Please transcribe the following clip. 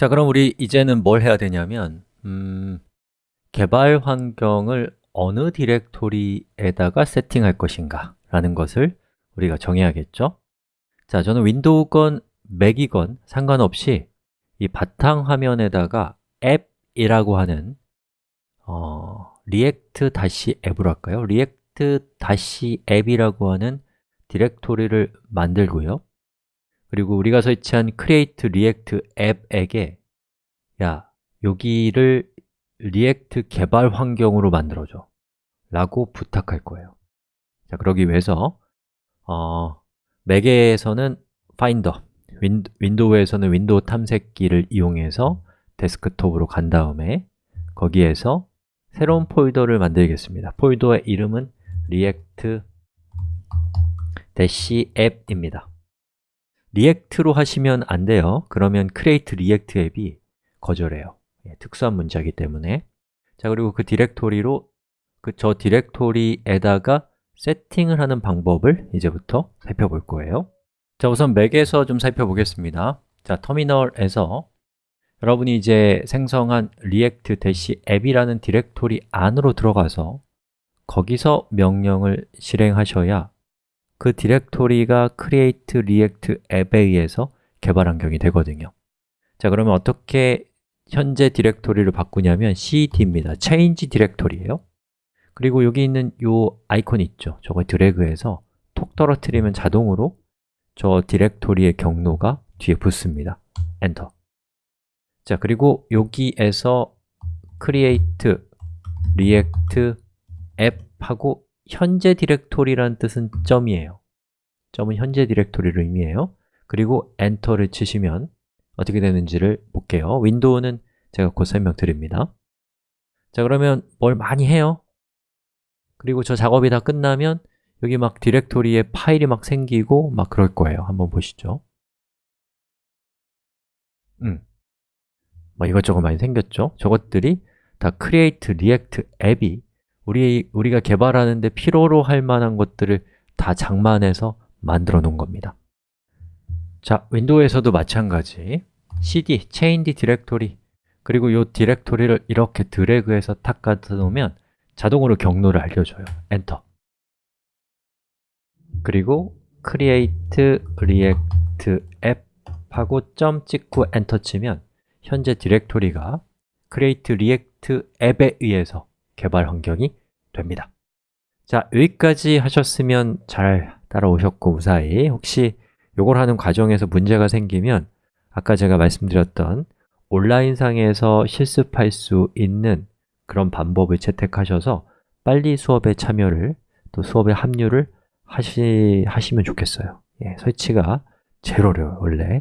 자, 그럼 우리 이제는 뭘 해야 되냐면 음, 개발 환경을 어느 디렉토리에다가 세팅할 것인가 라는 것을 우리가 정해야겠죠? 자, 저는 윈도우건, 맥이건 상관없이 이 바탕화면에다가 app이라고 하는 어, react-app으로 할까요? react-app이라고 하는 디렉토리를 만들고요 그리고 우리가 설치한 create react app에게 야, 여기를 react 개발 환경으로 만들어줘. 라고 부탁할 거예요. 자, 그러기 위해서 어, 맥에서는 Finder, 윈도우에서는 윈도우 탐색기를 이용해서 데스크톱으로 간 다음에 거기에서 새로운 폴더를 만들겠습니다. 폴더의 이름은 react-app입니다 react로 하시면 안 돼요. 그러면 create react app이 거절해요. 예, 특수한 문자이기 때문에. 자 그리고 그 디렉토리로 그 저 디렉토리에다가 세팅을 하는 방법을 이제부터 살펴볼 거예요. 자 우선 맥에서 좀 살펴보겠습니다. 자 터미널에서 여러분이 이제 생성한 react-app이라는 디렉토리 안으로 들어가서 거기서 명령을 실행하셔야 그 디렉토리가 create react 앱에 의해서 개발 환경이 되거든요. 자 그러면 어떻게 현재 디렉토리를 바꾸냐면 cd입니다. change 디렉토리예요. 그리고 여기 있는 이 아이콘 있죠? 저걸 드래그해서 톡 떨어뜨리면 자동으로 저 디렉토리의 경로가 뒤에 붙습니다. 엔터. 자, 그리고 여기에서 create react 앱하고 현재 디렉토리라는 뜻은 점이에요. 점은 현재 디렉토리를 의미해요. 그리고 엔터를 치시면 어떻게 되는지를 볼게요. 윈도우는 제가 곧 설명드립니다. 자, 그러면 뭘 많이 해요? 그리고 저 작업이 다 끝나면 여기 막 디렉토리에 파일이 막 생기고 막 그럴 거예요. 한번 보시죠. 음. 뭐 이것저것 많이 생겼죠? 저것들이 다 create react app이 우리, 우리가 개발하는데 필요로 할 만한 것들을 다 장만해서 만들어 놓은 겁니다. 자, 윈도우에서도 마찬가지. cd, change directory 그리고 이 디렉토리를 이렇게 드래그해서 탁 갖다 놓으면 자동으로 경로를 알려줘요. 엔터. 그리고 create react app 하고 점 찍고 엔터 치면 현재 디렉토리가 create react 앱에 의해서 개발 환경이 됩니다. 자, 여기까지 하셨으면 잘 따라오셨고 무사히 혹시 이걸 하는 과정에서 문제가 생기면 아까 제가 말씀드렸던 온라인상에서 실습할 수 있는 그런 방법을 채택하셔서 빨리 수업에 참여를 또 수업에 합류를 하시, 하시면 좋겠어요. 예, 설치가 제일 어려워요, 원래